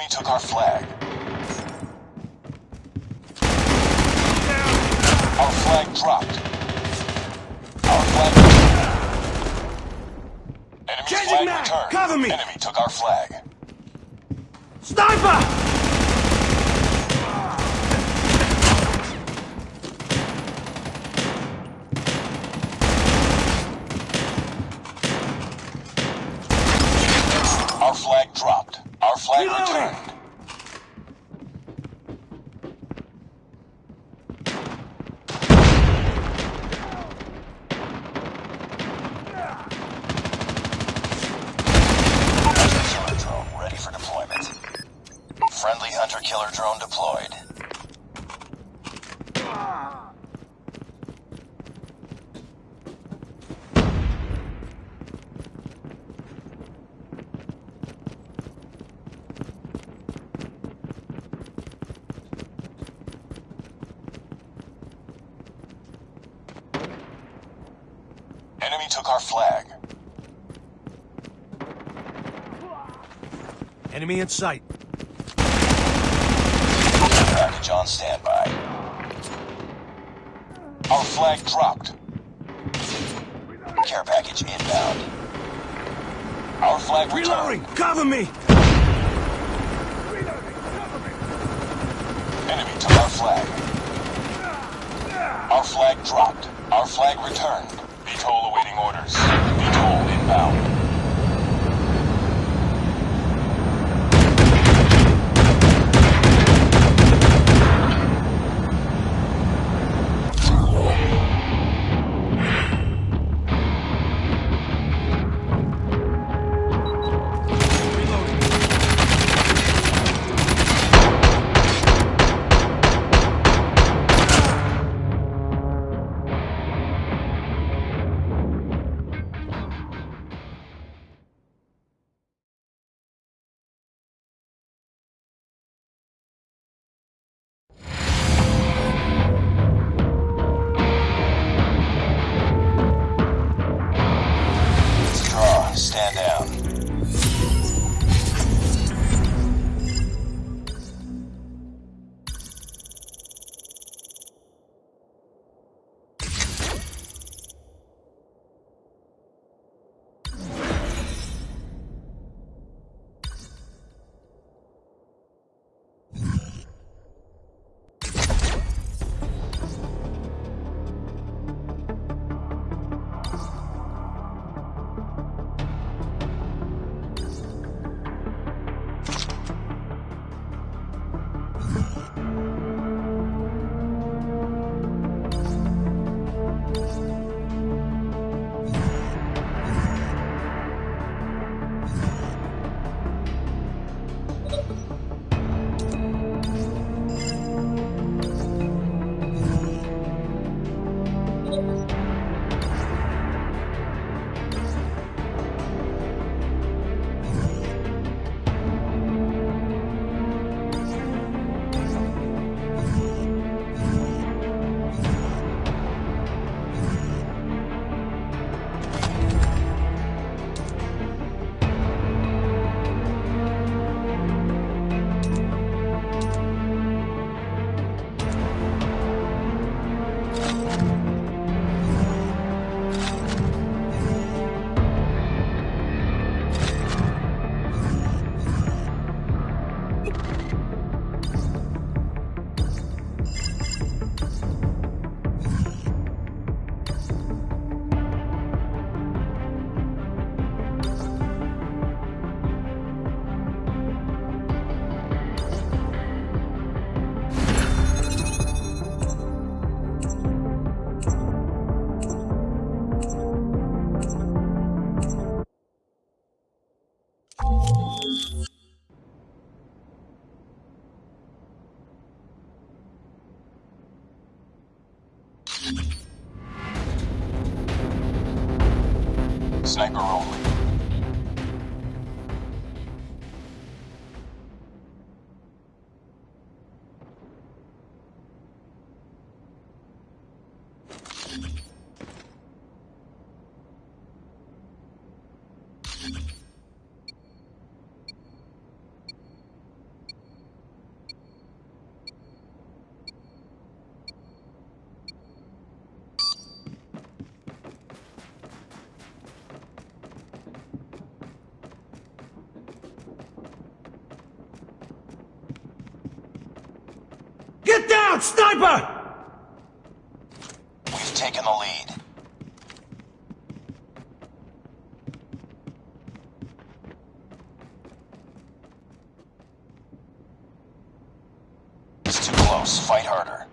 Enemy took our flag. Our flag dropped. Our flag Enemy Changing flag mag! returned. Cover me! Enemy took our flag. Sniper! Our flag dropped. Our flag Reloading! returned. Hunter-killer drone ready for deployment. Friendly hunter-killer drone deployed. Enemy took our flag. Enemy in sight. Package on standby. Our flag dropped. Care package inbound. Our flag Reloading! returned. Cover me! Enemy took our flag. Our flag dropped. Our flag returned. VTOL awaiting orders. VTOL inbound. the Sniper only. Out, sniper! We've taken the lead. It's too close. Fight harder.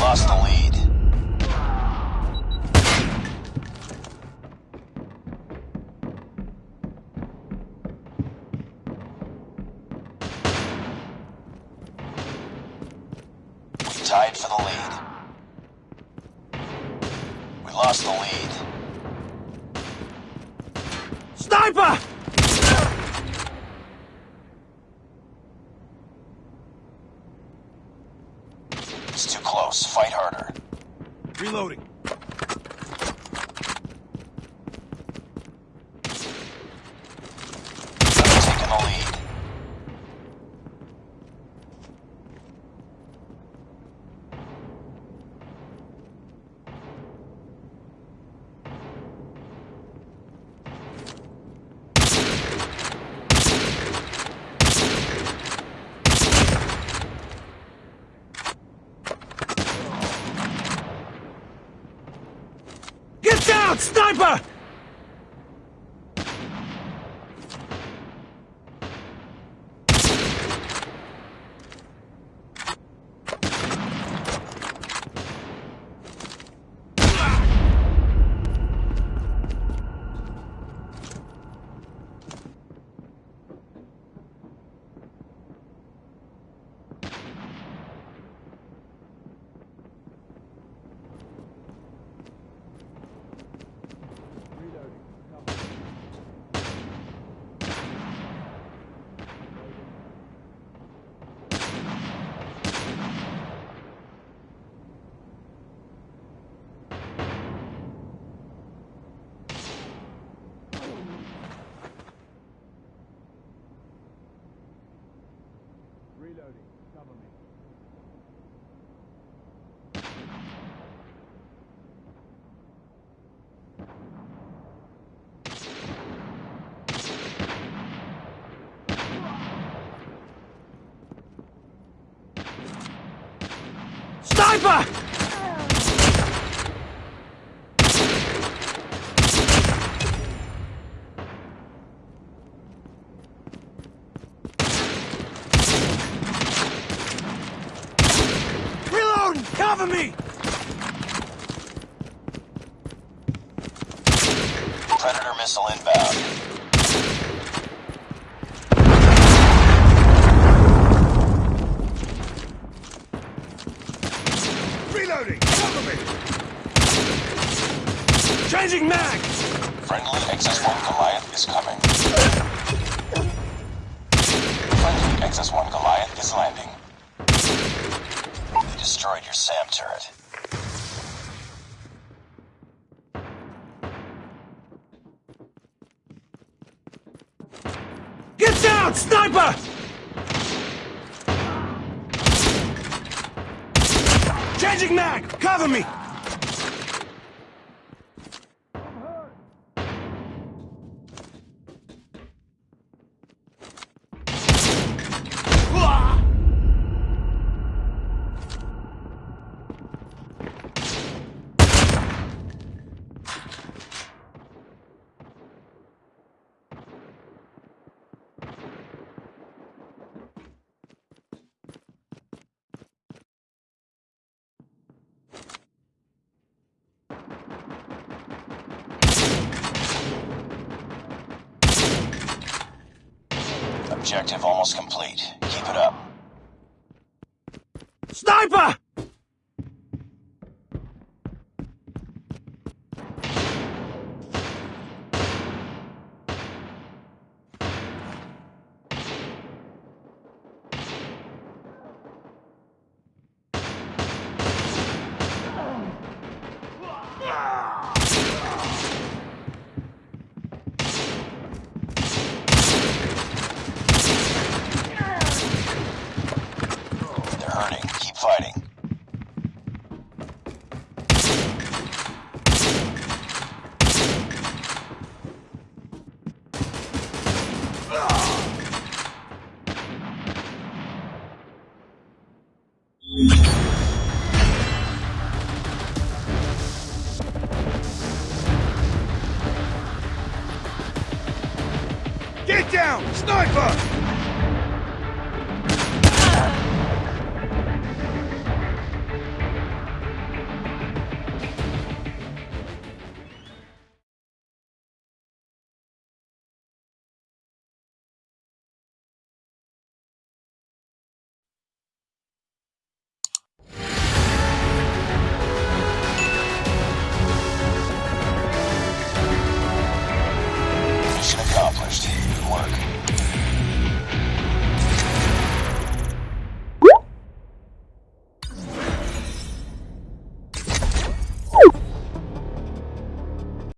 Lost the lead. We lost the lead. Sniper! It's too close. Fight harder. Reloading. We've taken the lead. Get down, sniper! Reloading. Cover me. Sniper! Reload! Cover me! Predator missile inbound. Reloading! Cover me! Changing mag! Friendly XS-1 Goliath is coming. Friendly XS-1 Goliath is landing. They destroyed your SAM turret. Get down, sniper! Changing mag! Cover me! Objective almost complete. Keep it up. Sniper! Hurting. Keep fighting. Get down! Sniper!